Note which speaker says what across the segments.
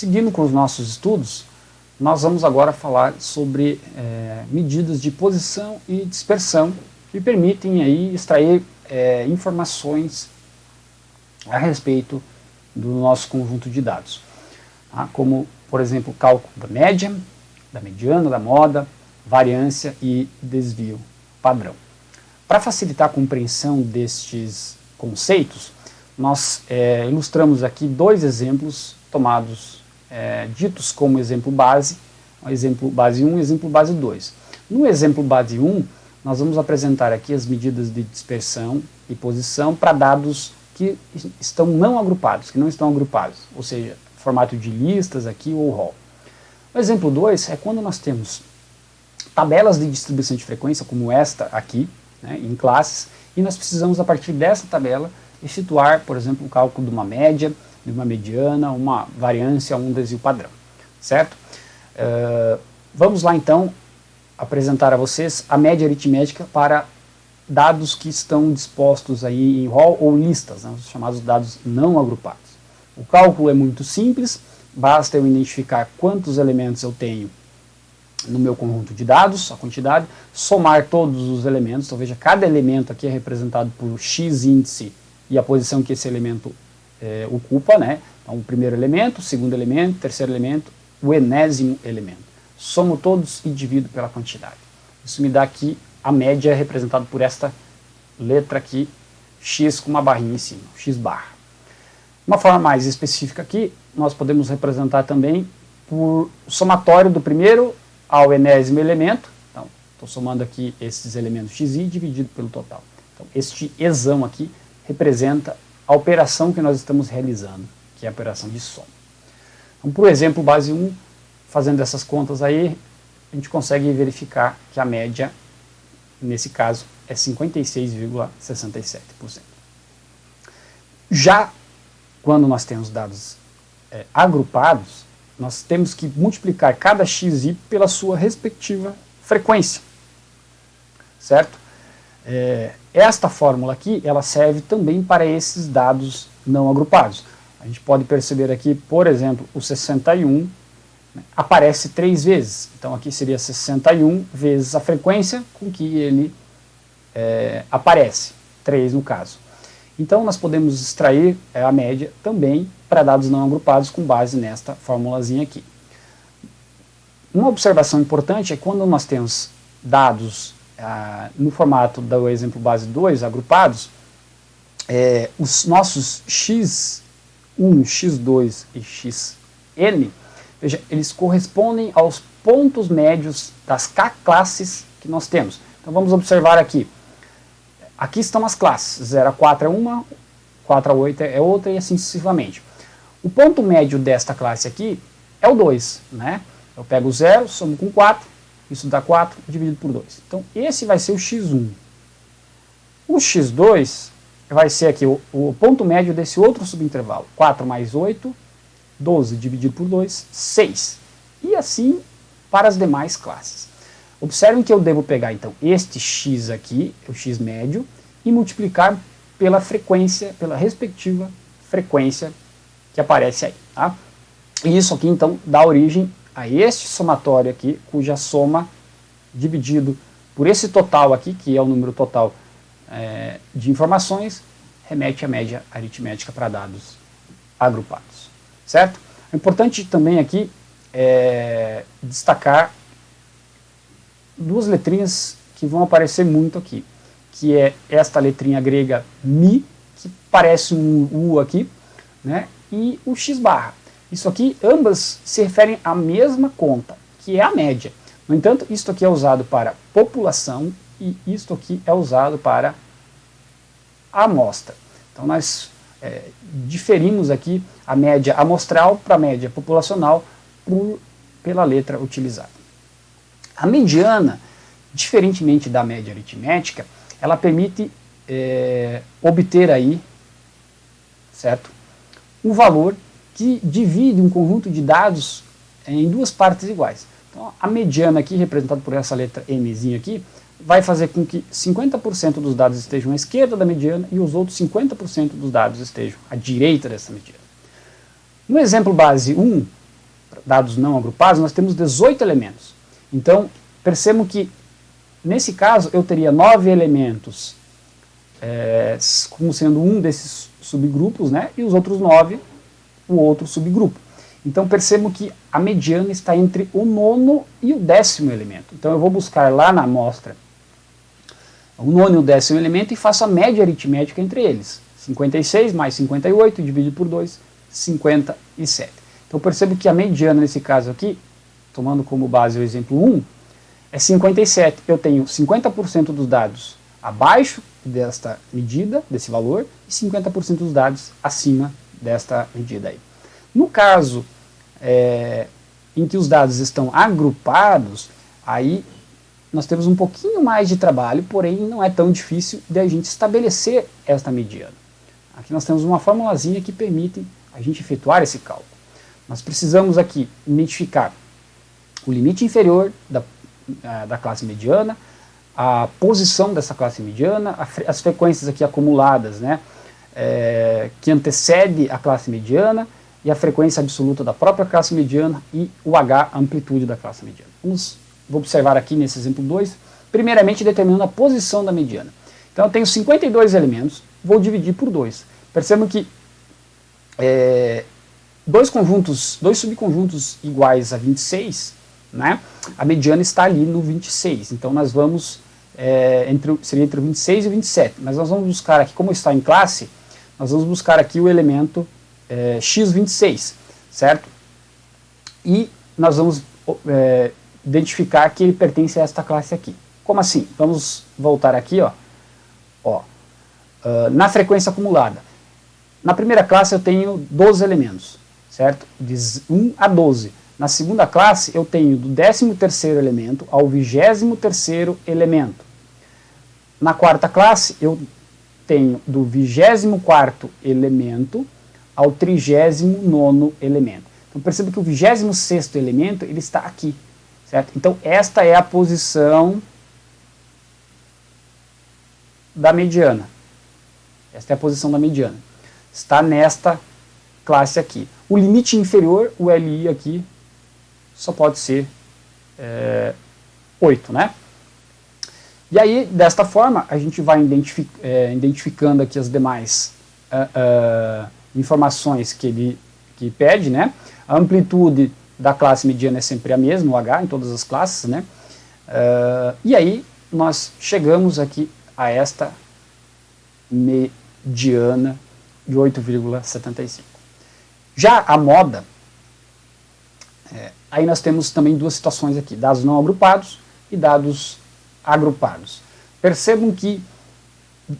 Speaker 1: Seguindo com os nossos estudos, nós vamos agora falar sobre é, medidas de posição e dispersão que permitem aí extrair é, informações a respeito do nosso conjunto de dados, tá? como, por exemplo, cálculo da média, da mediana, da moda, variância e desvio padrão. Para facilitar a compreensão destes conceitos, nós é, ilustramos aqui dois exemplos tomados, é, ditos como exemplo base, exemplo base 1 e exemplo base 2. No exemplo base 1, nós vamos apresentar aqui as medidas de dispersão e posição para dados que estão não agrupados, que não estão agrupados, ou seja, formato de listas aqui ou rol. O exemplo 2 é quando nós temos tabelas de distribuição de frequência, como esta aqui, né, em classes, e nós precisamos, a partir dessa tabela, situar, por exemplo, o cálculo de uma média, de uma mediana, uma variância, um desvio padrão, certo? Uh, vamos lá então apresentar a vocês a média aritmética para dados que estão dispostos aí em rol ou listas, né, os chamados dados não agrupados. O cálculo é muito simples, basta eu identificar quantos elementos eu tenho no meu conjunto de dados, a quantidade, somar todos os elementos, então veja, cada elemento aqui é representado por x índice e a posição que esse elemento é, ocupa, né? Então, o primeiro elemento, o segundo elemento, o terceiro elemento, o enésimo elemento. Somo todos e divido pela quantidade. Isso me dá aqui a média representada por esta letra aqui, x com uma barrinha em cima, x barra. Uma forma mais específica aqui, nós podemos representar também por somatório do primeiro ao enésimo elemento, então estou somando aqui esses elementos xi dividido pelo total. Então este exão aqui representa a operação que nós estamos realizando, que é a operação de soma. Então, por exemplo, base 1, fazendo essas contas aí, a gente consegue verificar que a média, nesse caso, é 56,67%. Já quando nós temos dados é, agrupados, nós temos que multiplicar cada xi pela sua respectiva frequência, certo? É, esta fórmula aqui, ela serve também para esses dados não agrupados. A gente pode perceber aqui, por exemplo, o 61 né, aparece três vezes. Então aqui seria 61 vezes a frequência com que ele é, aparece, 3 no caso. Então nós podemos extrair é, a média também para dados não agrupados com base nesta formulazinha aqui. Uma observação importante é quando nós temos dados no formato do exemplo base 2, agrupados, é, os nossos x1, x2 e xn, veja, eles correspondem aos pontos médios das k classes que nós temos. Então vamos observar aqui. Aqui estão as classes, 0 a 4 é uma, 4 a 8 é outra e assim sucessivamente. O ponto médio desta classe aqui é o 2, né? Eu pego o 0, somo com 4, isso dá 4 dividido por 2. Então, esse vai ser o x1. O x2 vai ser aqui o, o ponto médio desse outro subintervalo. 4 mais 8, 12 dividido por 2, 6. E assim para as demais classes. Observem que eu devo pegar, então, este x aqui, o x médio, e multiplicar pela frequência, pela respectiva frequência que aparece aí. Tá? E isso aqui, então, dá origem a este somatório aqui, cuja soma dividido por esse total aqui, que é o número total é, de informações, remete à média aritmética para dados agrupados. Certo? É importante também aqui é, destacar duas letrinhas que vão aparecer muito aqui, que é esta letrinha grega Mi, que parece um U aqui, né, e o X barra. Isso aqui, ambas se referem à mesma conta, que é a média. No entanto, isto aqui é usado para população e isto aqui é usado para amostra. Então nós é, diferimos aqui a média amostral para a média populacional por, pela letra utilizada. A mediana, diferentemente da média aritmética, ela permite é, obter aí, certo, um valor que divide um conjunto de dados em duas partes iguais. Então, a mediana aqui, representada por essa letra Mzinha aqui, vai fazer com que 50% dos dados estejam à esquerda da mediana e os outros 50% dos dados estejam à direita dessa mediana. No exemplo base 1, dados não agrupados, nós temos 18 elementos. Então, percebam que, nesse caso, eu teria nove elementos é, como sendo um desses subgrupos, né, e os outros nove, o outro subgrupo. Então percebam que a mediana está entre o nono e o décimo elemento. Então eu vou buscar lá na amostra o nono e o décimo elemento e faço a média aritmética entre eles. 56 mais 58 dividido por 2, 57. Então percebo que a mediana nesse caso aqui, tomando como base o exemplo 1, é 57. Eu tenho 50% dos dados abaixo desta medida, desse valor, e 50% dos dados acima desta medida aí. No caso é, em que os dados estão agrupados, aí nós temos um pouquinho mais de trabalho, porém não é tão difícil de a gente estabelecer esta mediana. Aqui nós temos uma formulazinha que permite a gente efetuar esse cálculo. Nós precisamos aqui identificar o limite inferior da, da classe mediana, a posição dessa classe mediana, as frequências aqui acumuladas, né, é, que antecede a classe mediana, e a frequência absoluta da própria classe mediana e o H, a amplitude da classe mediana. Vamos observar aqui nesse exemplo 2, primeiramente determinando a posição da mediana. Então eu tenho 52 elementos, vou dividir por 2. Percebam que é, dois conjuntos, dois subconjuntos iguais a 26, né, a mediana está ali no 26. Então nós vamos, é, entre, seria entre o 26 e o 27, mas nós vamos buscar aqui, como está em classe, nós vamos buscar aqui o elemento é, x26, certo? E nós vamos é, identificar que ele pertence a esta classe aqui. Como assim? Vamos voltar aqui, ó. ó uh, na frequência acumulada. Na primeira classe eu tenho 12 elementos, certo? De 1 a 12. Na segunda classe eu tenho do 13º elemento ao 23º elemento. Na quarta classe eu tenho do 24º elemento ao 39 elemento. Então perceba que o 26 elemento ele está aqui, certo? Então esta é a posição da mediana. Esta é a posição da mediana. Está nesta classe aqui. O limite inferior, o LI aqui, só pode ser é, 8, né? E aí, desta forma, a gente vai identific, é, identificando aqui as demais uh, uh, informações que ele que pede, né? A amplitude da classe mediana é sempre a mesma, o H, em todas as classes, né? Uh, e aí, nós chegamos aqui a esta mediana de 8,75. Já a moda, é, aí nós temos também duas situações aqui, dados não agrupados e dados agrupados. Percebam que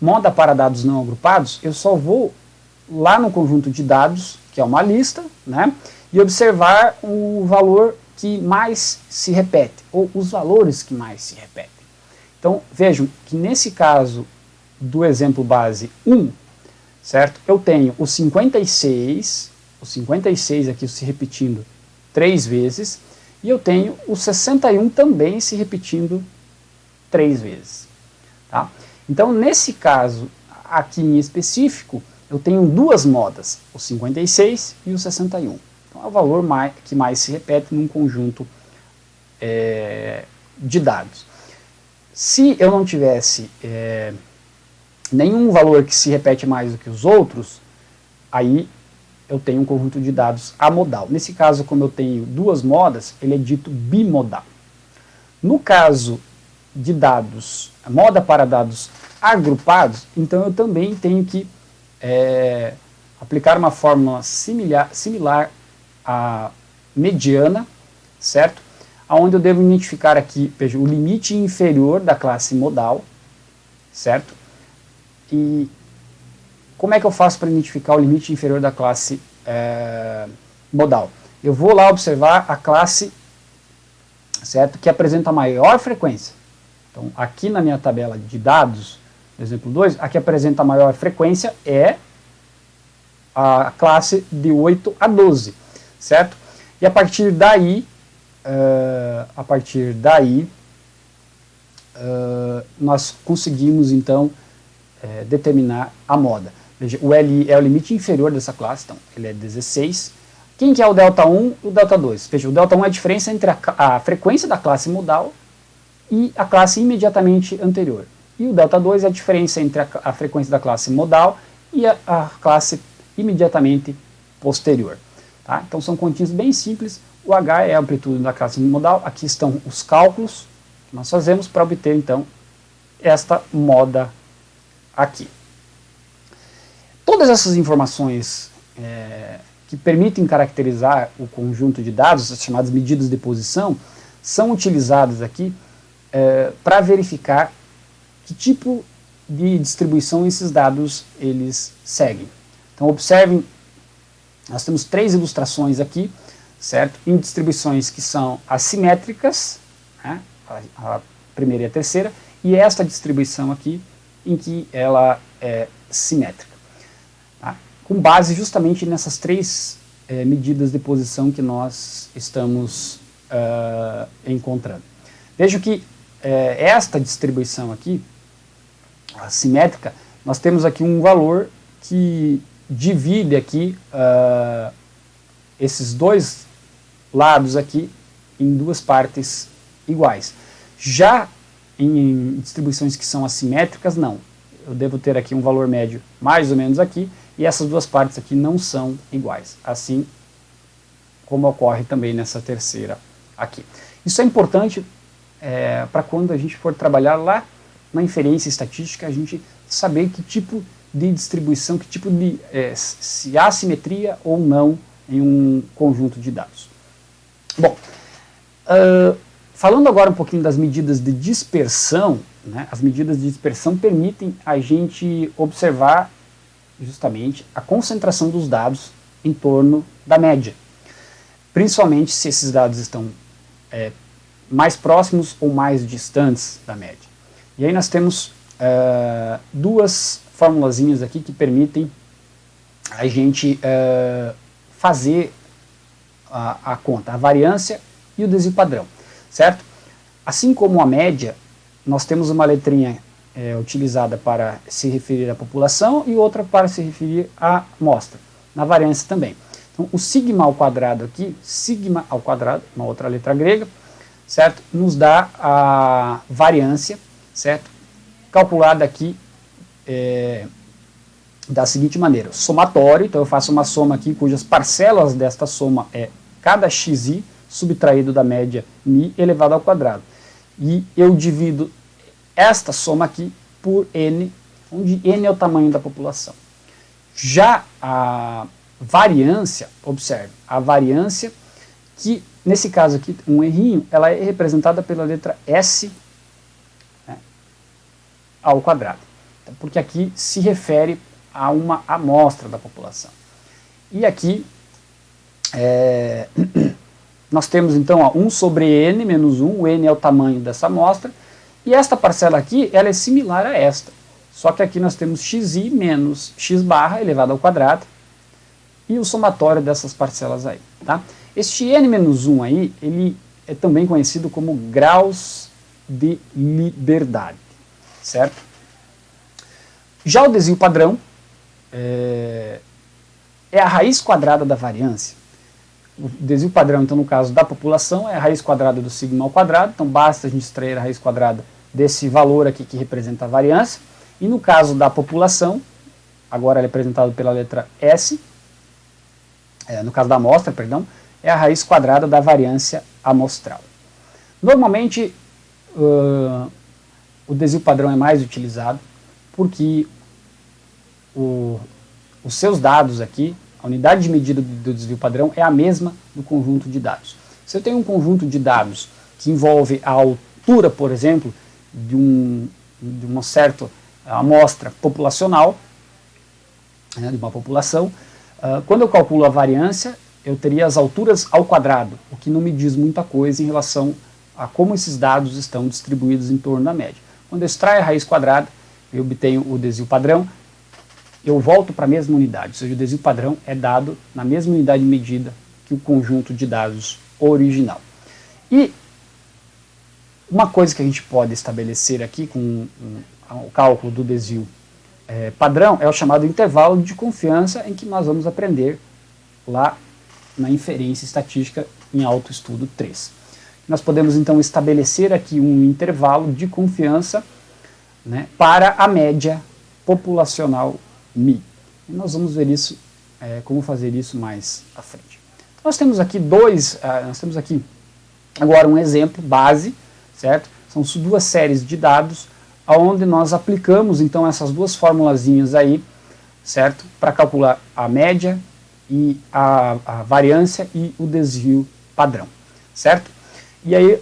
Speaker 1: moda para dados não agrupados, eu só vou lá no conjunto de dados, que é uma lista, né, e observar o valor que mais se repete, ou os valores que mais se repetem. Então, vejam que nesse caso do exemplo base 1, certo? Eu tenho o 56, o 56 aqui se repetindo três vezes, e eu tenho o 61 também se repetindo três vezes. Tá? Então, nesse caso, aqui em específico, eu tenho duas modas, o 56 e o 61. Então, é o valor mais, que mais se repete num conjunto é, de dados. Se eu não tivesse é, nenhum valor que se repete mais do que os outros, aí eu tenho um conjunto de dados amodal. Nesse caso, como eu tenho duas modas, ele é dito bimodal. No caso de dados, moda para dados agrupados, então eu também tenho que é, aplicar uma fórmula similar, similar à mediana, certo? Onde eu devo identificar aqui, veja, o limite inferior da classe modal, certo? E como é que eu faço para identificar o limite inferior da classe é, modal? Eu vou lá observar a classe, certo? Que apresenta maior frequência. Então, aqui na minha tabela de dados, exemplo 2, a que apresenta a maior frequência é a classe de 8 a 12, certo? E a partir daí, uh, a partir daí, uh, nós conseguimos então uh, determinar a moda. Veja, o LI é o limite inferior dessa classe, então ele é 16, Quem que é o delta 1 e o delta 2? Veja, o delta 1 é a diferença entre a, a frequência da classe modal e a classe imediatamente anterior. E o delta 2 é a diferença entre a, a frequência da classe modal e a, a classe imediatamente posterior. Tá? Então são continhas bem simples. O H é a amplitude da classe modal. Aqui estão os cálculos que nós fazemos para obter então esta moda aqui. Todas essas informações é, que permitem caracterizar o conjunto de dados, as chamadas medidas de posição, são utilizadas aqui é, para verificar que tipo de distribuição esses dados eles seguem. Então observem, nós temos três ilustrações aqui, certo? Em distribuições que são assimétricas, né? a, a primeira e a terceira, e esta distribuição aqui em que ela é simétrica com base justamente nessas três é, medidas de posição que nós estamos uh, encontrando. Veja que é, esta distribuição aqui, assimétrica, nós temos aqui um valor que divide aqui uh, esses dois lados aqui em duas partes iguais. Já em distribuições que são assimétricas, não. Eu devo ter aqui um valor médio mais ou menos aqui, e essas duas partes aqui não são iguais, assim como ocorre também nessa terceira aqui. Isso é importante é, para quando a gente for trabalhar lá na inferência estatística, a gente saber que tipo de distribuição, que tipo de, é, se há simetria ou não em um conjunto de dados. Bom, uh, falando agora um pouquinho das medidas de dispersão, né, as medidas de dispersão permitem a gente observar justamente a concentração dos dados em torno da média. Principalmente se esses dados estão é, mais próximos ou mais distantes da média. E aí nós temos uh, duas formulazinhas aqui que permitem a gente uh, fazer a, a, conta, a variância e o desvio padrão, certo? Assim como a média, nós temos uma letrinha é, utilizada para se referir à população e outra para se referir à amostra, na variância também. Então, o sigma ao quadrado aqui, sigma ao quadrado, uma outra letra grega, certo? Nos dá a variância, certo? Calculada aqui é, da seguinte maneira, somatório, então eu faço uma soma aqui cujas parcelas desta soma é cada xi subtraído da média mi elevado ao quadrado. E eu divido esta soma aqui por n, onde n é o tamanho da população. Já a variância, observe, a variância que, nesse caso aqui, um errinho, ela é representada pela letra S né, ao quadrado. Então, porque aqui se refere a uma amostra da população. E aqui, é, nós temos então ó, 1 sobre n menos 1, o n é o tamanho dessa amostra, e esta parcela aqui, ela é similar a esta. Só que aqui nós temos xi menos x barra elevado ao quadrado e o somatório dessas parcelas aí. Tá? Este n menos 1 aí, ele é também conhecido como graus de liberdade, certo? Já o desvio padrão é, é a raiz quadrada da variância. O desvio padrão, então, no caso da população, é a raiz quadrada do sigma ao quadrado, então basta a gente extrair a raiz quadrada desse valor aqui que representa a variância. E no caso da população, agora é representado pela letra S, é, no caso da amostra, perdão, é a raiz quadrada da variância amostral. Normalmente, uh, o desvio padrão é mais utilizado porque o, os seus dados aqui, a unidade de medida do desvio padrão é a mesma do conjunto de dados. Se eu tenho um conjunto de dados que envolve a altura, por exemplo, de, um, de uma certa amostra populacional, né, de uma população, uh, quando eu calculo a variância, eu teria as alturas ao quadrado, o que não me diz muita coisa em relação a como esses dados estão distribuídos em torno da média. Quando eu extraio a raiz quadrada, eu obtenho o desvio padrão, eu volto para a mesma unidade, ou seja, o desvio padrão é dado na mesma unidade de medida que o conjunto de dados original. E uma coisa que a gente pode estabelecer aqui com o cálculo do desvio é, padrão é o chamado intervalo de confiança em que nós vamos aprender lá na inferência estatística em autoestudo 3. Nós podemos então estabelecer aqui um intervalo de confiança né, para a média populacional Mi. E nós vamos ver isso, é, como fazer isso mais à frente. Então, nós temos aqui dois, uh, nós temos aqui agora um exemplo base, certo? São duas séries de dados onde nós aplicamos então essas duas formulazinhas aí, certo? Para calcular a média e a, a variância e o desvio padrão, certo? E aí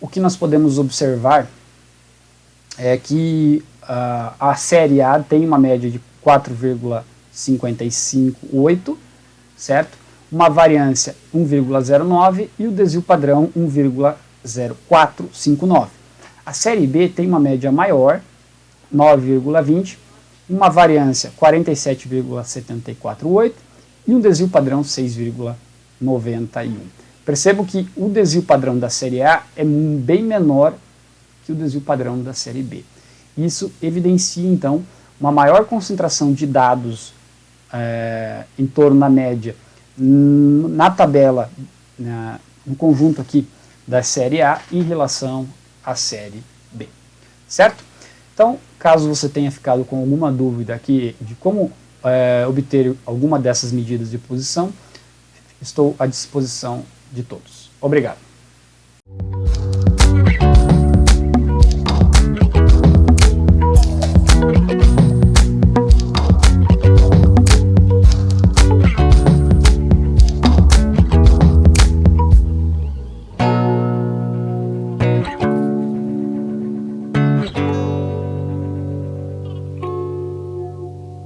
Speaker 1: o que nós podemos observar é que uh, a série A tem uma média de 4,558, certo? Uma variância 1,09 e o desvio padrão 1,0459. A série B tem uma média maior, 9,20, uma variância 47,748 e um desvio padrão 6,91. Percebo que o desvio padrão da série A é bem menor que o desvio padrão da série B. Isso evidencia, então, uma maior concentração de dados é, em torno da média na tabela, na, no conjunto aqui da série A em relação à série B. Certo? Então, caso você tenha ficado com alguma dúvida aqui de como é, obter alguma dessas medidas de posição, estou à disposição de todos. Obrigado.